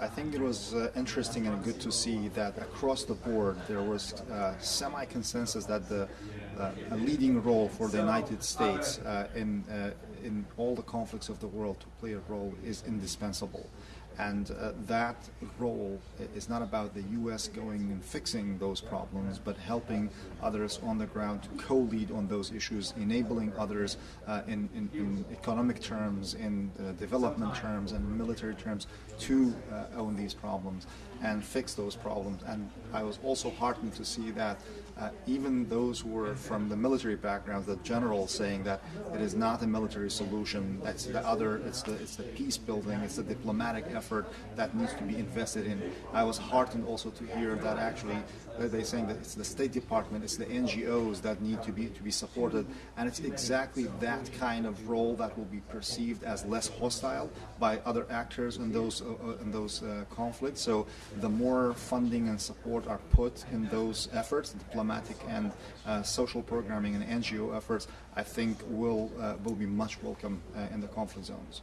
I think it was uh, interesting and good to see that across the board there was uh, semi-consensus that the uh, a leading role for the United States uh, in uh, in all the conflicts of the world to play a role is indispensable. And uh, that role is not about the U.S. going and fixing those problems, but helping others on the ground to co-lead on those issues, enabling others uh, in, in, in, economic terms, in uh, development terms, and military terms to uh, own these problems and fix those problems. And I was also heartened to see that uh, even those who were from the military backgrounds, the generals saying that it is not a military solution, it's the other, it's the, it's the peace building, it's the diplomatic effort that needs to be invested in. I was heartened also to hear that actually they're saying that it's the State Department, it's the NGOs that need to be to be supported, and it's exactly that kind of role that will be perceived as less hostile by other actors in those uh, uh in those uh, conflicts. So the more funding and support are put in those efforts, diplomatic and uh, social programming and NGO efforts, I think will uh, will be much welcome uh, in the conflict zones.